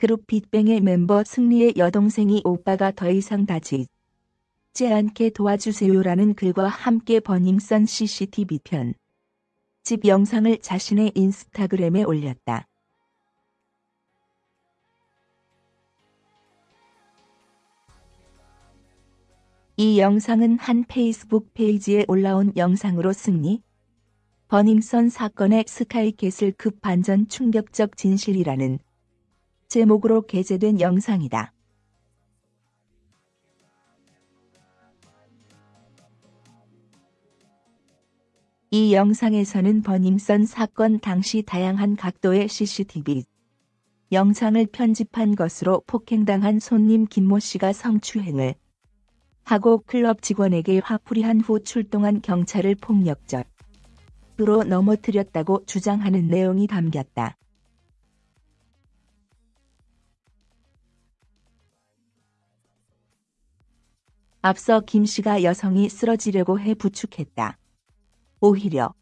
걸그룹 빅뱅의 멤버 승리의 여동생이 오빠가 더 이상 다치지 않게 도와주세요라는 글과 함께 버닝썬 CCTV 편. 집 영상을 자신의 인스타그램에 올렸다. 이 영상은 한 페이스북 페이지에 올라온 영상으로 승리, 버닝썬 사건의 스카이캐슬 급 반전 충격적 진실이라는 제목으로 게재된 영상이다. 이 영상에서는 버닝썬 사건 당시 다양한 각도의 CCTV 영상을 편집한 것으로 폭행당한 손님 김모 씨가 성추행을 하고 클럽 직원에게 화풀이한 후 출동한 경찰을 폭력적으로 넘어뜨렸다고 주장하는 내용이 담겼다. 앞서 김 씨가 여성이 쓰러지려고 해 부축했다. 오히려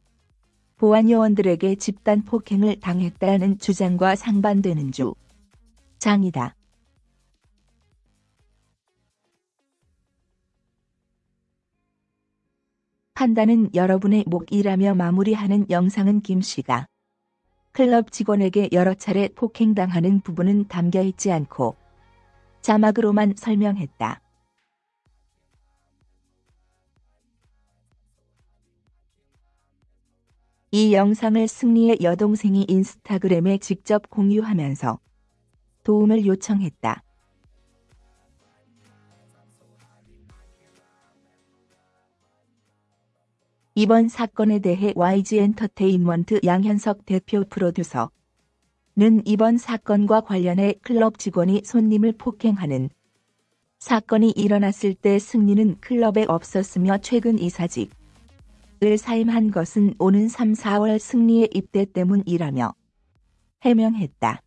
보안 요원들에게 집단 폭행을 당했다는 주장과 상반되는 주 장이다. 판단은 여러분의 목이라며 마무리하는 영상은 김 씨가 클럽 직원에게 여러 차례 폭행당하는 부분은 담겨 있지 않고 자막으로만 설명했다. 이 영상을 승리의 여동생이 인스타그램에 직접 공유하면서 도움을 요청했다. 이번 사건에 대해 YG 엔터테인먼트 양현석 대표 프로듀서는 이번 사건과 관련해 클럽 직원이 손님을 폭행하는 사건이 일어났을 때 승리는 클럽에 없었으며 최근 이사직 을 사임한 것은 오는 3, 4월 승리의 입대 때문이라며 해명했다.